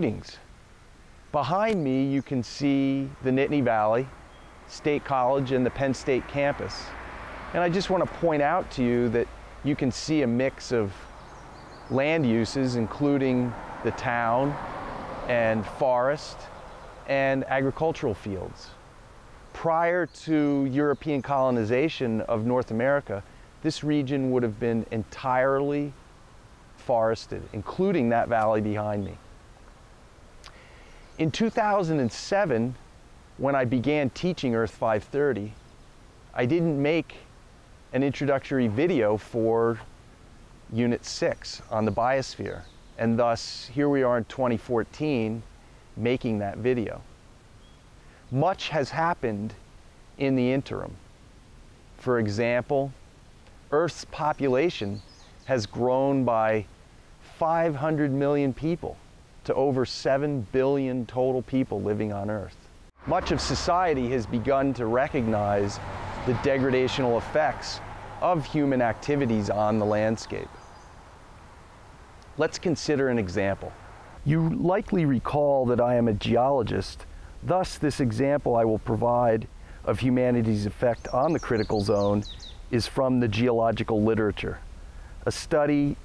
Greetings. Behind me you can see the Nittany Valley State College and the Penn State campus. And I just want to point out to you that you can see a mix of land uses including the town and forest and agricultural fields. Prior to European colonization of North America, this region would have been entirely forested, including that valley behind me. In 2007, when I began teaching Earth 530, I didn't make an introductory video for Unit 6 on the biosphere. And thus, here we are in 2014 making that video. Much has happened in the interim. For example, Earth's population has grown by 500 million people to over 7 billion total people living on Earth. Much of society has begun to recognize the degradational effects of human activities on the landscape. Let's consider an example. You likely recall that I am a geologist, thus this example I will provide of humanity's effect on the critical zone is from the geological literature, a study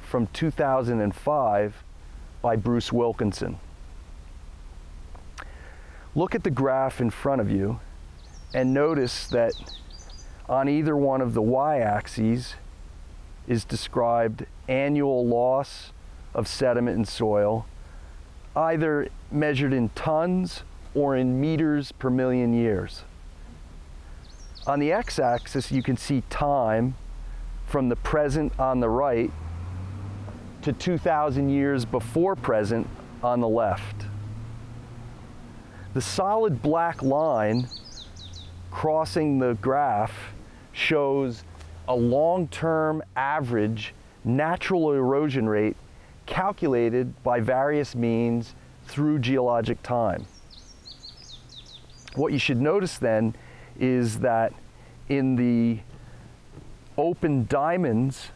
from 2005 by Bruce Wilkinson. Look at the graph in front of you and notice that on either one of the y-axes is described annual loss of sediment and soil, either measured in tons or in meters per million years. On the x-axis, you can see time from the present on the right to 2,000 years before present on the left. The solid black line crossing the graph shows a long-term average natural erosion rate calculated by various means through geologic time. What you should notice then is that in the open diamonds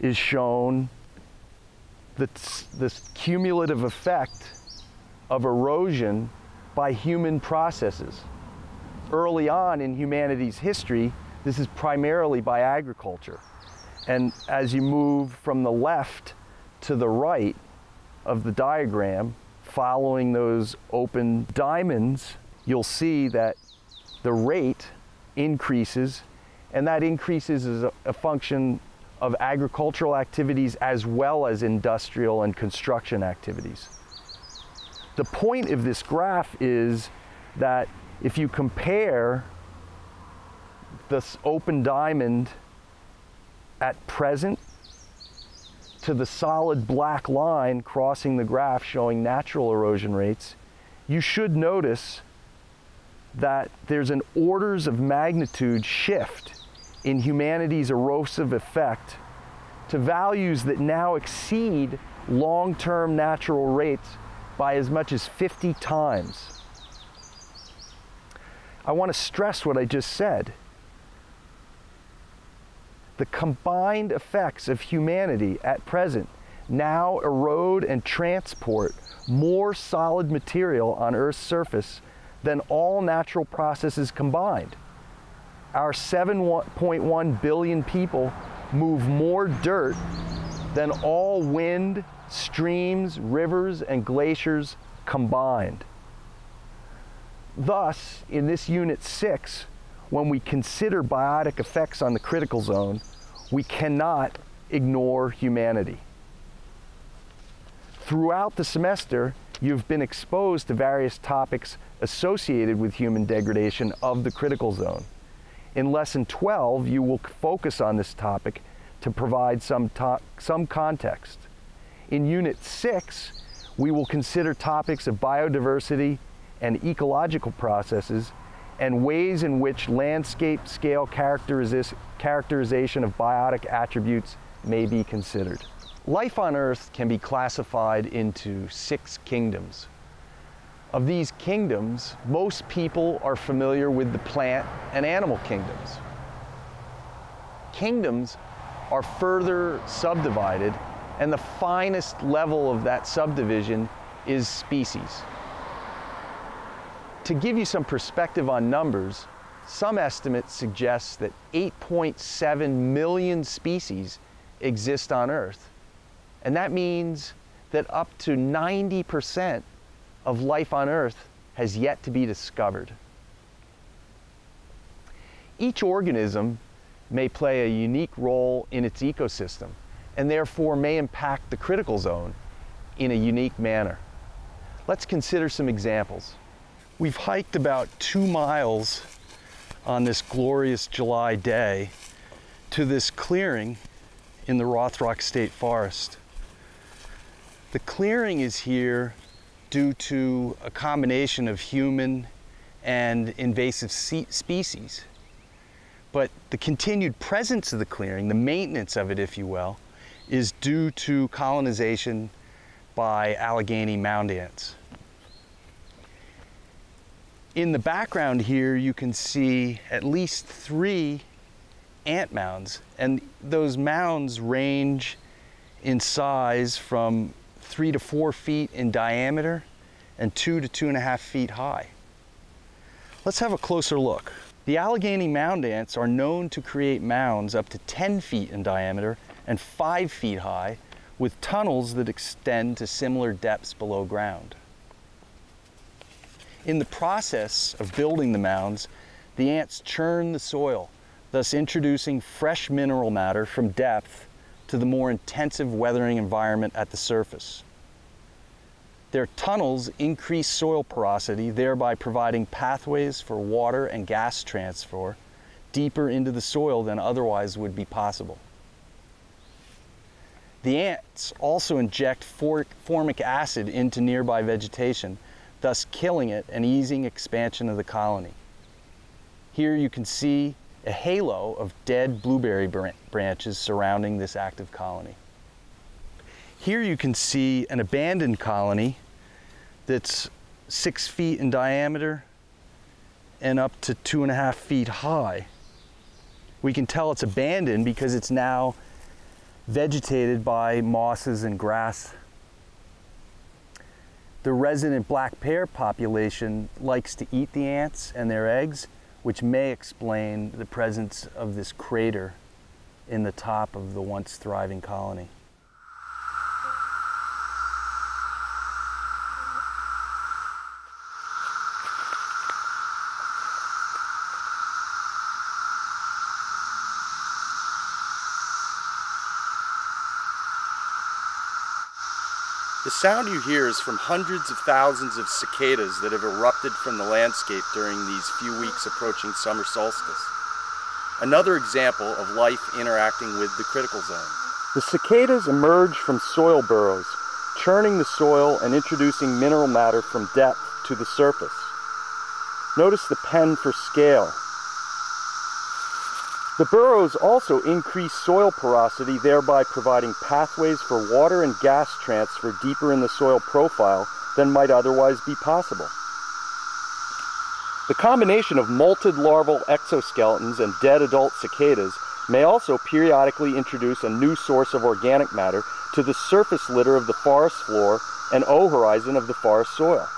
is shown the, this cumulative effect of erosion by human processes. Early on in humanity's history, this is primarily by agriculture. And as you move from the left to the right of the diagram, following those open diamonds, you'll see that the rate increases, and that increases as a, a function of agricultural activities as well as industrial and construction activities. The point of this graph is that if you compare this open diamond at present to the solid black line crossing the graph showing natural erosion rates, you should notice that there's an orders of magnitude shift in humanity's erosive effect to values that now exceed long-term natural rates by as much as 50 times. I want to stress what I just said. The combined effects of humanity at present now erode and transport more solid material on Earth's surface than all natural processes combined our 7.1 billion people move more dirt than all wind, streams, rivers, and glaciers combined. Thus, in this unit six, when we consider biotic effects on the critical zone, we cannot ignore humanity. Throughout the semester, you've been exposed to various topics associated with human degradation of the critical zone. In Lesson 12, you will focus on this topic to provide some, some context. In Unit 6, we will consider topics of biodiversity and ecological processes and ways in which landscape scale characterization of biotic attributes may be considered. Life on Earth can be classified into six kingdoms. Of these kingdoms, most people are familiar with the plant and animal kingdoms. Kingdoms are further subdivided And the finest level of that subdivision is species. To give you some perspective on numbers, some estimates suggest that 8.7 million species exist on Earth. And that means that up to 90% of life on Earth has yet to be discovered. Each organism may play a unique role in its ecosystem and therefore may impact the critical zone in a unique manner. Let's consider some examples. We've hiked about two miles on this glorious July day to this clearing in the Rothrock State Forest. The clearing is here due to a combination of human and invasive species. But the continued presence of the clearing, the maintenance of it, if you will, is due to colonization by Allegheny mound ants. In the background here, you can see at least three ant mounds, and those mounds range in size from three to four feet in diameter and two to two and a half feet high. Let's have a closer look. The Allegheny mound ants are known to create mounds up to 10 feet in diameter and five feet high with tunnels that extend to similar depths below ground. In the process of building the mounds, the ants churn the soil, thus introducing fresh mineral matter from depth to the more intensive weathering environment at the surface. Their tunnels increase soil porosity, thereby providing pathways for water and gas transfer deeper into the soil than otherwise would be possible. The ants also inject formic acid into nearby vegetation, thus killing it and easing expansion of the colony. Here you can see a halo of dead blueberry branches surrounding this active colony. Here you can see an abandoned colony that's six feet in diameter and up to two and a half feet high. We can tell it's abandoned because it's now vegetated by mosses and grass the resident black pair population likes to eat the ants and their eggs, which may explain the presence of this crater in the top of the once thriving colony. The sound you hear is from hundreds of thousands of cicadas that have erupted from the landscape during these few weeks approaching summer solstice. Another example of life interacting with the critical zone. The cicadas emerge from soil burrows, churning the soil and introducing mineral matter from depth to the surface. Notice the pen for scale, the burrows also increase soil porosity, thereby providing pathways for water and gas transfer deeper in the soil profile than might otherwise be possible. The combination of molted larval exoskeletons and dead adult cicadas may also periodically introduce a new source of organic matter to the surface litter of the forest floor and O horizon of the forest soil.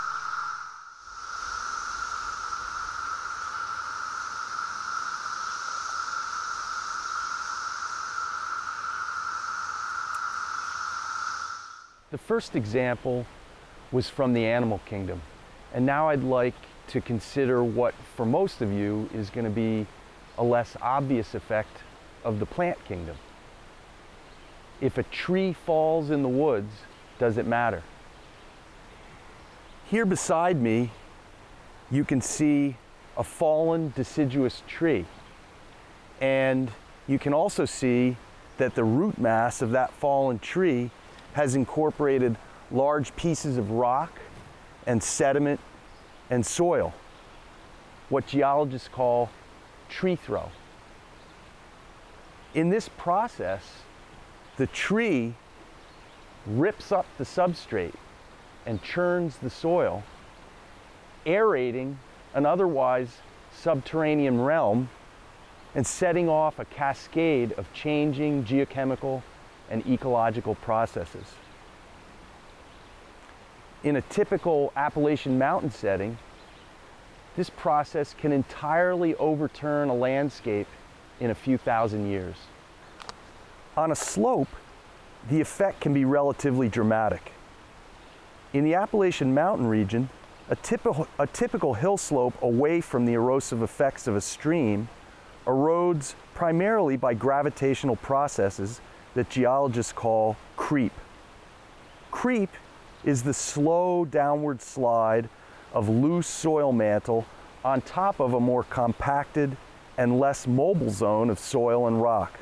The first example was from the animal kingdom. And now I'd like to consider what, for most of you, is going to be a less obvious effect of the plant kingdom. If a tree falls in the woods, does it matter? Here beside me, you can see a fallen deciduous tree. And you can also see that the root mass of that fallen tree has incorporated large pieces of rock and sediment and soil, what geologists call tree throw. In this process, the tree rips up the substrate and churns the soil, aerating an otherwise subterranean realm and setting off a cascade of changing geochemical and ecological processes. In a typical Appalachian mountain setting, this process can entirely overturn a landscape in a few thousand years. On a slope, the effect can be relatively dramatic. In the Appalachian Mountain region, a typical, a typical hill slope away from the erosive effects of a stream erodes primarily by gravitational processes that geologists call creep. Creep is the slow downward slide of loose soil mantle on top of a more compacted and less mobile zone of soil and rock.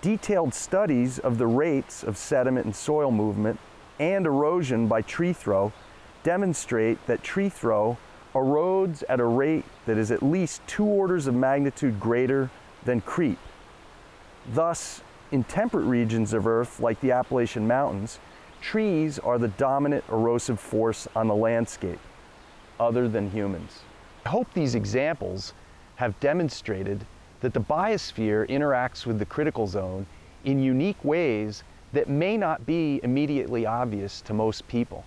Detailed studies of the rates of sediment and soil movement and erosion by tree throw demonstrate that tree throw erodes at a rate that is at least two orders of magnitude greater than creep. Thus, in temperate regions of Earth, like the Appalachian Mountains, trees are the dominant erosive force on the landscape, other than humans. I hope these examples have demonstrated that the biosphere interacts with the critical zone in unique ways that may not be immediately obvious to most people.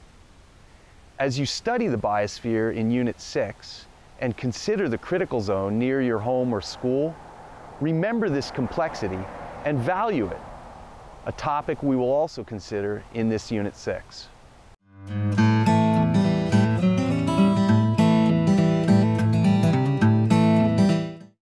As you study the biosphere in Unit 6 and consider the critical zone near your home or school, remember this complexity and value it, a topic we will also consider in this Unit 6.